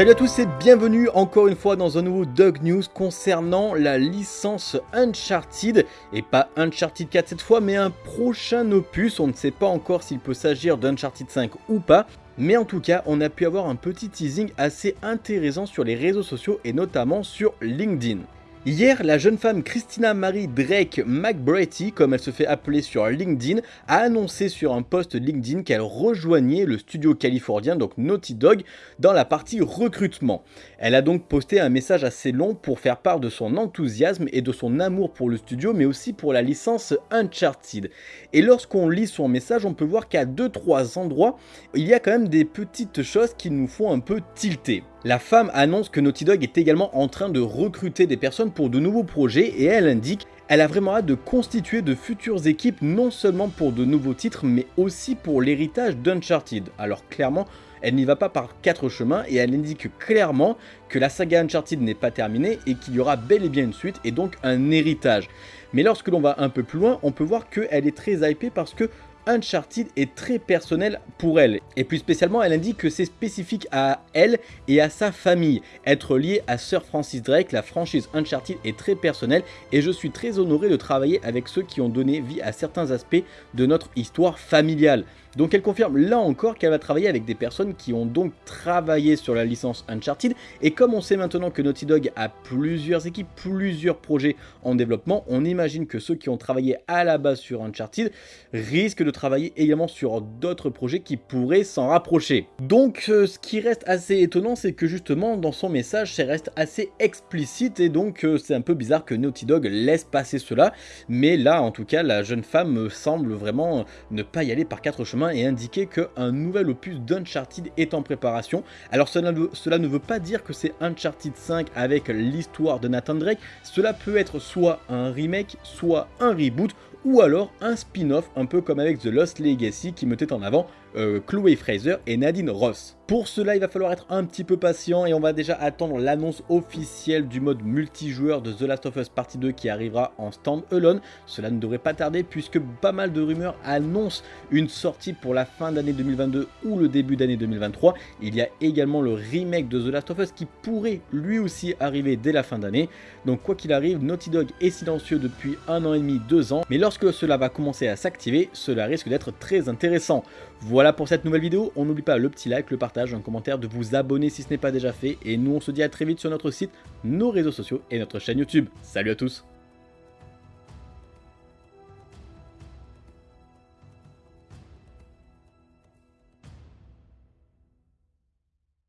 Salut à tous et bienvenue encore une fois dans un nouveau Dog News concernant la licence Uncharted. Et pas Uncharted 4 cette fois mais un prochain opus, on ne sait pas encore s'il peut s'agir d'Uncharted 5 ou pas. Mais en tout cas on a pu avoir un petit teasing assez intéressant sur les réseaux sociaux et notamment sur LinkedIn. Hier, la jeune femme Christina Marie Drake McBratty, comme elle se fait appeler sur LinkedIn, a annoncé sur un post LinkedIn qu'elle rejoignait le studio californien, donc Naughty Dog, dans la partie recrutement. Elle a donc posté un message assez long pour faire part de son enthousiasme et de son amour pour le studio, mais aussi pour la licence Uncharted. Et lorsqu'on lit son message, on peut voir qu'à 2-3 endroits, il y a quand même des petites choses qui nous font un peu tilter. La femme annonce que Naughty Dog est également en train de recruter des personnes pour de nouveaux projets et elle indique elle a vraiment hâte de constituer de futures équipes non seulement pour de nouveaux titres mais aussi pour l'héritage d'Uncharted. Alors clairement, elle n'y va pas par quatre chemins et elle indique clairement que la saga Uncharted n'est pas terminée et qu'il y aura bel et bien une suite et donc un héritage. Mais lorsque l'on va un peu plus loin, on peut voir qu'elle est très hypée parce que Uncharted est très personnel pour elle. Et plus spécialement, elle indique que c'est spécifique à elle et à sa famille. Être lié à Sir Francis Drake, la franchise Uncharted est très personnelle et je suis très honoré de travailler avec ceux qui ont donné vie à certains aspects de notre histoire familiale. Donc elle confirme là encore qu'elle va travailler avec des personnes qui ont donc travaillé sur la licence Uncharted. Et comme on sait maintenant que Naughty Dog a plusieurs équipes, plusieurs projets en développement, on imagine que ceux qui ont travaillé à la base sur Uncharted risquent de travailler également sur d'autres projets qui pourraient s'en rapprocher. Donc euh, ce qui reste assez étonnant c'est que justement dans son message ça reste assez explicite et donc euh, c'est un peu bizarre que Naughty Dog laisse passer cela. Mais là en tout cas la jeune femme semble vraiment ne pas y aller par quatre chemins et indiquer qu'un nouvel opus d'Uncharted est en préparation. Alors cela, ne veut pas dire que c'est Uncharted 5 avec l'histoire de Nathan Drake, cela peut être soit un remake, soit un reboot, ou alors un spin-off un peu comme avec The Lost Legacy qui mettait en avant euh, Chloe Fraser et Nadine Ross. Pour cela, il va falloir être un petit peu patient et on va déjà attendre l'annonce officielle du mode multijoueur de The Last of Us Partie 2 qui arrivera en stand-alone. Cela ne devrait pas tarder puisque pas mal de rumeurs annoncent une sortie pour la fin d'année 2022 ou le début d'année 2023. Il y a également le remake de The Last of Us qui pourrait lui aussi arriver dès la fin d'année. Donc quoi qu'il arrive, Naughty Dog est silencieux depuis un an et demi, deux ans. Mais lorsque cela va commencer à s'activer, cela risque d'être très intéressant. Voilà pour cette nouvelle vidéo, on n'oublie pas le petit like, le un commentaire, de vous abonner si ce n'est pas déjà fait, et nous on se dit à très vite sur notre site, nos réseaux sociaux et notre chaîne YouTube. Salut à tous